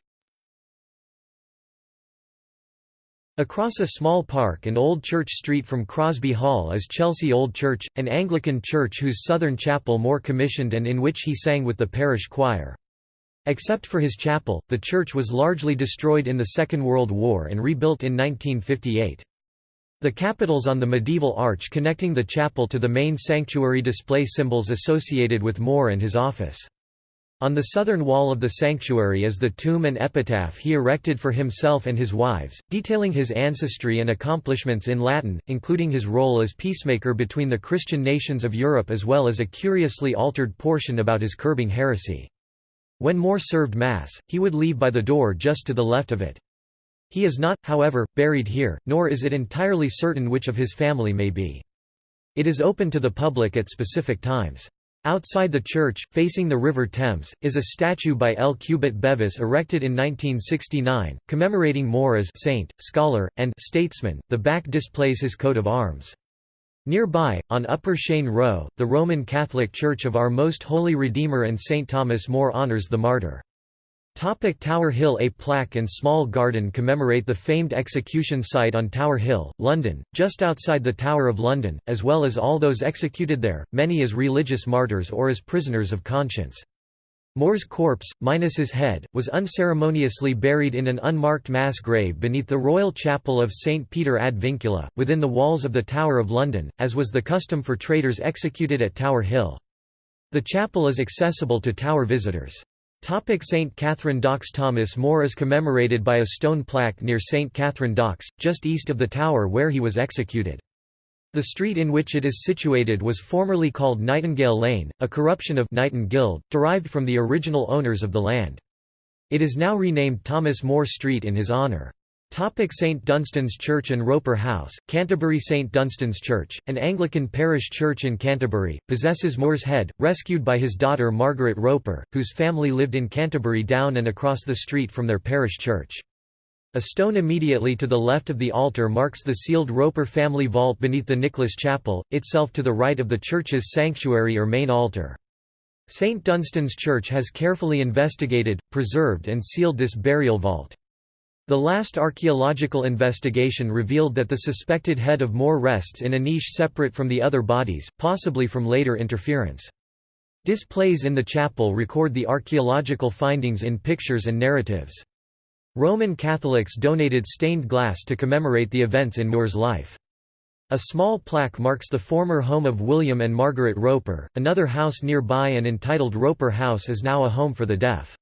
Across a small park and Old Church Street from Crosby Hall is Chelsea Old Church, an Anglican church whose southern chapel More commissioned and in which he sang with the parish choir. Except for his chapel, the church was largely destroyed in the Second World War and rebuilt in 1958. The capitals on the medieval arch connecting the chapel to the main sanctuary display symbols associated with More and his office. On the southern wall of the sanctuary is the tomb and epitaph he erected for himself and his wives, detailing his ancestry and accomplishments in Latin, including his role as peacemaker between the Christian nations of Europe as well as a curiously altered portion about his curbing heresy. When More served Mass, he would leave by the door just to the left of it. He is not, however, buried here, nor is it entirely certain which of his family may be. It is open to the public at specific times. Outside the church, facing the River Thames, is a statue by L. Cubitt Bevis erected in 1969, commemorating More as saint, scholar, and statesman. The back displays his coat of arms. Nearby, on Upper Cheyne Row, the Roman Catholic Church of Our Most Holy Redeemer and St. Thomas More honors the martyr. Topic Tower Hill A plaque and small garden commemorate the famed execution site on Tower Hill, London, just outside the Tower of London, as well as all those executed there, many as religious martyrs or as prisoners of conscience. More's corpse, minus his head, was unceremoniously buried in an unmarked mass grave beneath the Royal Chapel of St. Peter ad Vincula, within the walls of the Tower of London, as was the custom for traitors executed at Tower Hill. The chapel is accessible to Tower visitors. St. Catherine Docks Thomas More is commemorated by a stone plaque near St. Catherine Docks, just east of the tower where he was executed. The street in which it is situated was formerly called Nightingale Lane, a corruption of Knighton Guild, derived from the original owners of the land. It is now renamed Thomas More Street in his honour. St Dunstan's Church and Roper House, Canterbury St Dunstan's Church, an Anglican parish church in Canterbury, possesses More's head, rescued by his daughter Margaret Roper, whose family lived in Canterbury down and across the street from their parish church. A stone immediately to the left of the altar marks the sealed Roper family vault beneath the Nicholas Chapel, itself to the right of the church's sanctuary or main altar. St Dunstan's Church has carefully investigated, preserved and sealed this burial vault. The last archaeological investigation revealed that the suspected head of More rests in a niche separate from the other bodies, possibly from later interference. Displays in the chapel record the archaeological findings in pictures and narratives. Roman Catholics donated stained glass to commemorate the events in More's life. A small plaque marks the former home of William and Margaret Roper. Another house nearby and entitled Roper House is now a home for the deaf.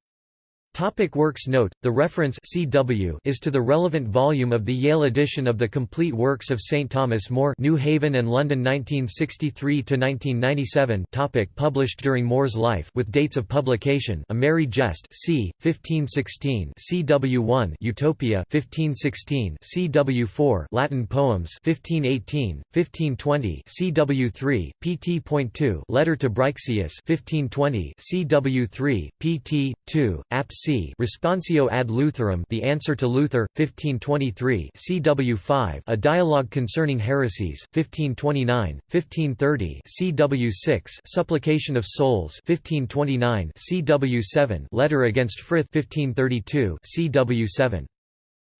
Topic works Note, the reference CW is to the relevant volume of the Yale edition of the Complete Works of St. Thomas More New Haven and London 1963–1997 topic Published during More's life with dates of publication A Merry Jest c. 1516 CW1 Utopia 1516 CW4 Latin Poems 1518, 1520 CW3, pt.2 Letter to Brixius 1520 CW3, pt. 2, Apps c. Responsio ad Lutherum The Answer to Luther, 1523 CW 5 A Dialogue Concerning Heresies, 1529, 1530 CW 6 Supplication of Souls 1529 CW 7 Letter against Frith 1532 CW 7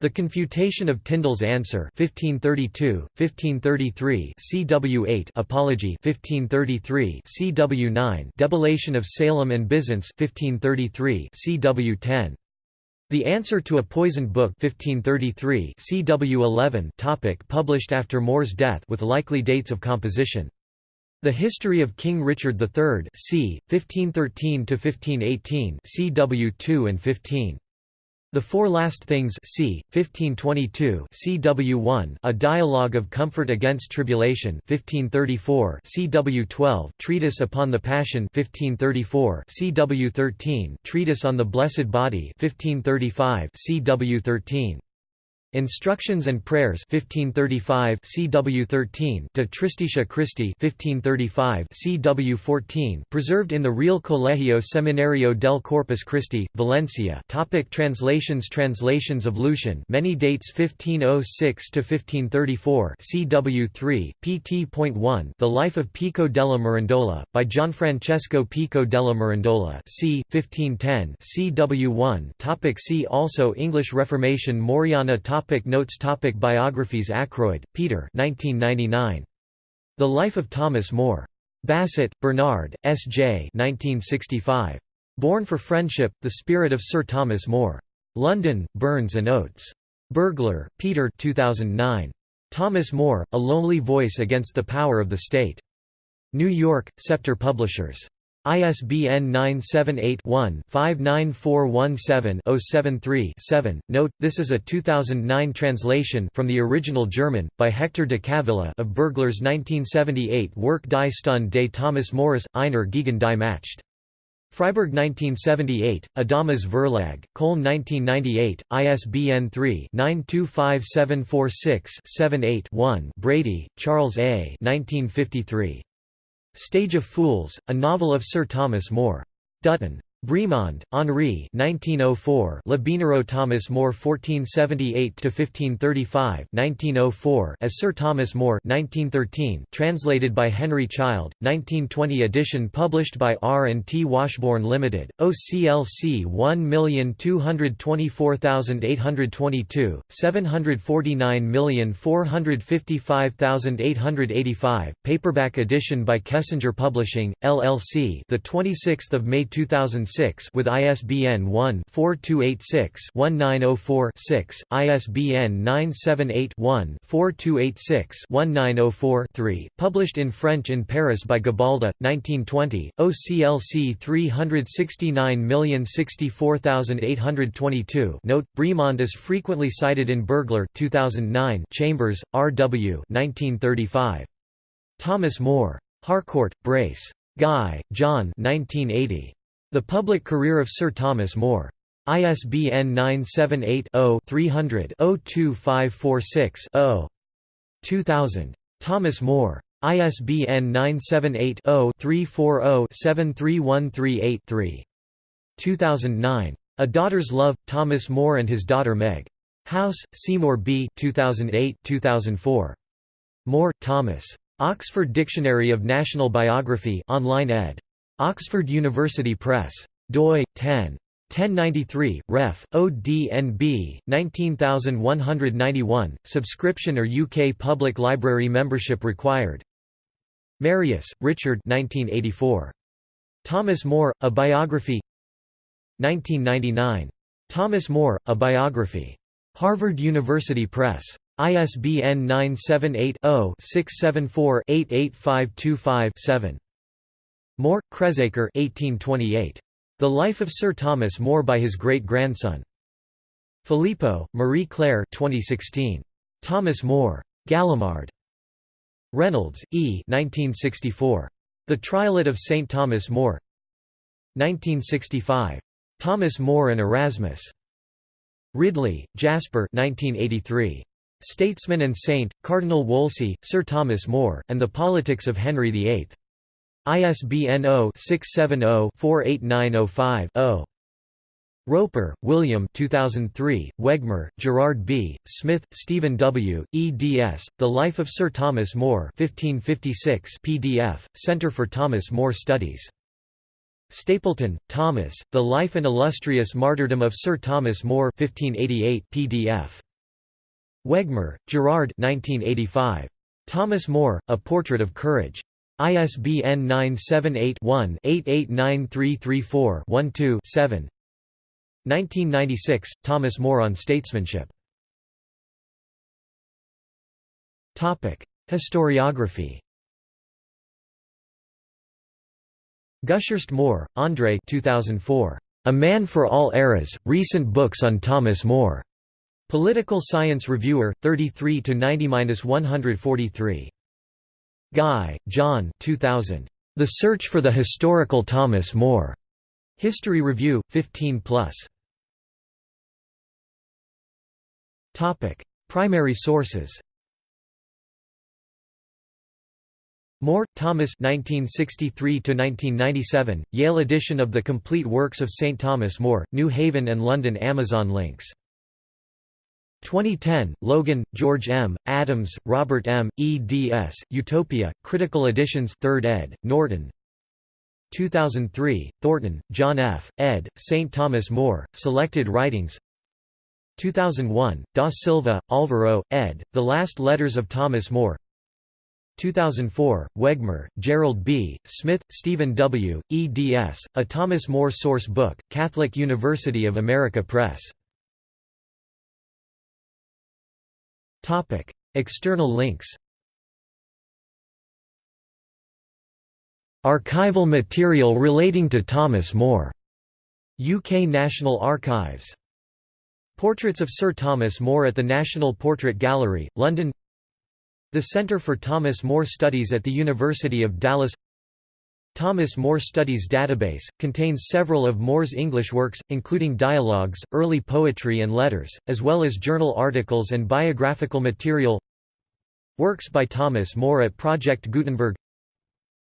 the Confutation of Tyndale's Answer 1532, 1533 CW 8 Apology 1533 CW 9 Debellation of Salem and Byzance 1533 CW 10 The Answer to a Poisoned Book 1533 CW 11 topic Published after More's death with likely dates of composition the History of King Richard III c. 1513–1518 CW 2 and 15. The Four Last Things c. 1522 CW1 A Dialogue of Comfort Against Tribulation 1534 CW12 Treatise upon the Passion 1534 CW13 Treatise on the Blessed Body 1535 CW13 Instructions and Prayers 1535 CW 13 De Tristitia Christi 1535 CW 14 preserved in the Real Colegio Seminario del Corpus Christi Valencia. Topic Translations Translations of Lucian many dates 1506 to 1534 CW 3 pt.1 The Life of Pico della Mirandola by Gianfrancesco Pico della Mirandola c 1510 CW 1 Topic See also English Reformation Moriana Topic Topic Notes Topic Biographies Ackroyd, Peter 1999. The Life of Thomas More. Bassett, Bernard, S. J. 1965. Born for Friendship, The Spirit of Sir Thomas More. London, Burns and Oates. Bergler, Peter 2009. Thomas More, A Lonely Voice Against the Power of the State. New York, Scepter Publishers. ISBN 978-1-59417-073-7. Note, this is a 2009 translation from the original German, by Hector de Cavilla of Bergler's 1978 work Die Stunde des Thomas Morus, einer gegen die Macht. Freiburg 1978, Adamas Verlag, Köln 1998, ISBN 3-925746-78-1 Brady, Charles A. 1953. Stage of Fools, a novel of Sir Thomas More. Dutton. Bremond, Henri 1904 Libinero Thomas More 1478–1535 1904 as Sir Thomas More 1913 translated by Henry Child, 1920 edition published by R&T Washbourne Limited, OCLC 1224822, 749455885, paperback edition by Kessinger Publishing, LLC the 26th of May 2006 with ISBN 1-4286-1904-6, ISBN 978-1-4286-1904-3, published in French in Paris by Gabalda, 1920, OCLC 369064822 Note, Bremond is frequently cited in Bergler 2009 Chambers, R. W. 1935. Thomas More. Harcourt, Brace. Guy, John 1980. The Public Career of Sir Thomas More. ISBN 978-0-300-02546-0. 2000. Thomas More. ISBN 978-0-340-73138-3. 2009. A Daughter's Love, Thomas More and His Daughter Meg. House, Seymour B. 2008-2004. More, Thomas. Oxford Dictionary of National Biography online ed. Oxford University Press. doi 10. 1093, ref. ODNB, 19191, subscription or UK Public Library membership required. Marius, Richard 1984. Thomas More, A Biography 1999. Thomas More, A Biography. Harvard University Press. ISBN 978 0 674 88525 7. More, Cresacre 1828. The Life of Sir Thomas More by his great-grandson. Phélippeau, Marie Claire 2016. Thomas More. Gallimard. Reynolds, E. 1964. The Trialette of St. Thomas More 1965. Thomas More and Erasmus. Ridley, Jasper 1983. Statesman and Saint, Cardinal Wolsey, Sir Thomas More, and the Politics of Henry VIII. ISBN 0-670-48905-0. Roper, William 2003, Wegemer, Gerard B., Smith, Stephen W., eds. The Life of Sir Thomas More 1556 PDF, Centre for Thomas More Studies. Stapleton, Thomas, The Life and Illustrious Martyrdom of Sir Thomas More 1588 PDF. Wegemer, Gerard 1985. Thomas More, A Portrait of Courage. ISBN 978-1-889334-12-7 1996, Thomas More on Statesmanship. Historiography Gushurst Moore, Andre 2004. A Man for All Eras, Recent Books on Thomas More. Political Science Reviewer, 33 90-143. Guy, John 2000. The Search for the Historical Thomas More. History Review, 15 plus. Topic: Primary sources. More, Thomas 1963 1997, Yale edition of The Complete Works of St. Thomas More, New Haven and London Amazon links. 2010, Logan, George M., Adams, Robert M., eds., Utopia, Critical Editions 3rd ed., Norton 2003, Thornton, John F., ed., St. Thomas More, Selected Writings 2001, Da Silva, Alvaro, ed., The Last Letters of Thomas More 2004, Wegemer, Gerald B., Smith, Stephen W., eds., A Thomas More Source Book, Catholic University of America Press. External links Archival material relating to Thomas More. UK National Archives Portraits of Sir Thomas More at the National Portrait Gallery, London The Centre for Thomas More Studies at the University of Dallas Thomas More Studies Database, contains several of More's English works, including dialogues, early poetry and letters, as well as journal articles and biographical material. Works by Thomas More at Project Gutenberg.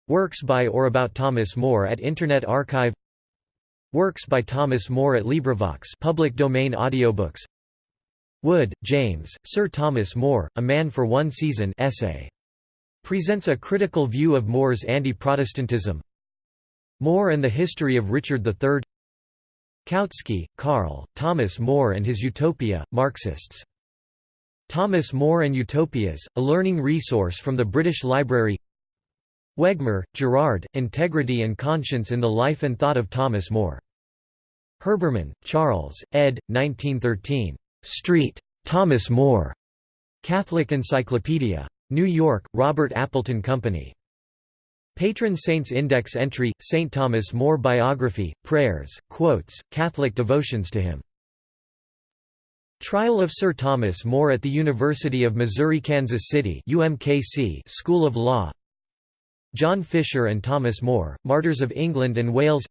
Works by or about Thomas More at Internet Archive. Works by Thomas More at LibriVox public domain audiobooks. Wood, James, Sir Thomas More, A Man for One Season essay. Presents a critical view of More's anti-Protestantism More and the History of Richard III Kautsky, Karl, Thomas More and His Utopia, Marxists. Thomas More and Utopias, a learning resource from the British Library Wegemer, Gerard, Integrity and Conscience in the Life and Thought of Thomas More. Herbermann, Charles, ed. 1913. Street. Thomas More. Catholic Encyclopedia. New York, Robert Appleton Company. Patron Saints Index entry, St. Thomas More Biography, Prayers, Quotes, Catholic devotions to him. Trial of Sir Thomas More at the University of Missouri-Kansas City UMKC School of Law John Fisher and Thomas More, Martyrs of England and Wales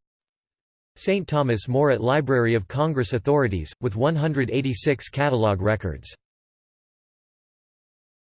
St. Thomas More at Library of Congress Authorities, with 186 catalogue records